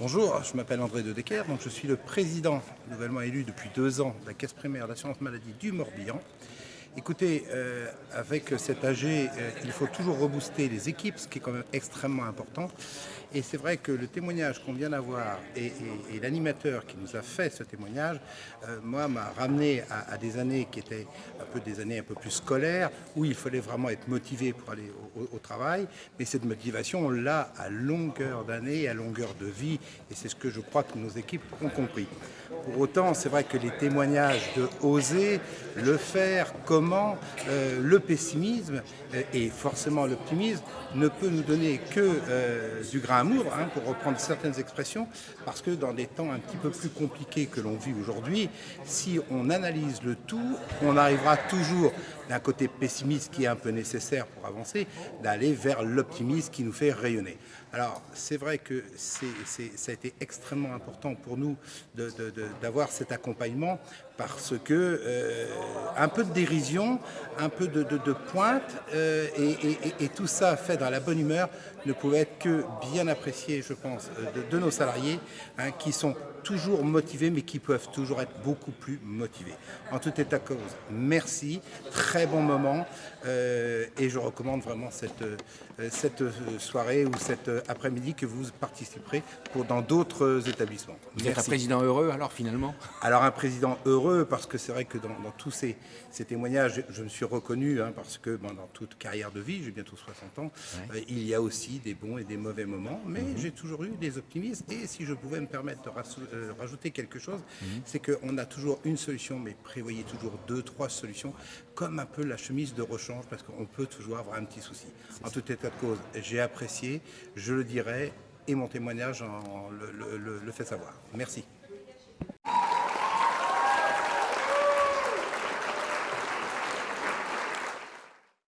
Bonjour, je m'appelle André de Decker, donc je suis le président, nouvellement élu depuis deux ans, de la Caisse primaire d'assurance maladie du Morbihan. Écoutez, euh, avec cet AG, euh, il faut toujours rebooster les équipes, ce qui est quand même extrêmement important. Et c'est vrai que le témoignage qu'on vient d'avoir et, l'animateur qui nous a fait ce témoignage, euh, moi, m'a ramené à, des années qui étaient un peu des années un peu plus scolaires, où il fallait vraiment être motivé pour aller au, travail. Mais cette motivation, on l'a à longueur d'année, à longueur de vie, et c'est ce que je crois que nos équipes ont compris. Pour autant, c'est vrai que les témoignages de oser le faire, comment, euh, le pessimisme euh, et forcément l'optimisme ne peut nous donner que du grain amour, hein, pour reprendre certaines expressions, parce que dans des temps un petit peu plus compliqués que l'on vit aujourd'hui, si on analyse le tout, on arrivera toujours d'un côté pessimiste qui est un peu nécessaire pour avancer, d'aller vers l'optimisme qui nous fait rayonner. Alors, c'est vrai que ça a été extrêmement important pour nous d'avoir cet accompagnement parce que euh, un peu de dérision, un peu de, pointe euh, et, tout ça fait dans la bonne humeur ne pouvait être que bien apprécié, je pense, de, nos salariés hein, qui sont toujours motivés mais qui peuvent toujours être beaucoup plus motivés. En tout état de cause, merci, très bon moment euh, et je recommande vraiment cette, cette soirée ou cette après-midi que vous participerez pour, dans d'autres établissements. Vous êtes un président heureux alors finalement? Alors un président heureux parce que c'est vrai que dans, tous ces, témoignages, je me suis reconnu hein, parce que dans toute carrière de vie, j'ai bientôt 60 ans, euh, il y a aussi des bons et des mauvais moments, mais mhm. j'ai toujours eu des optimistes et si je pouvais me permettre de euh, rajouter quelque chose, mhm. c'est qu'on a toujours une solution, mais prévoyez toujours deux, trois solutions, comme un peu la chemise de rechange parce qu'on peut toujours avoir un petit souci. En tout état de cause, j'ai apprécié, je le dirai, et mon témoignage le, le fait savoir. Merci.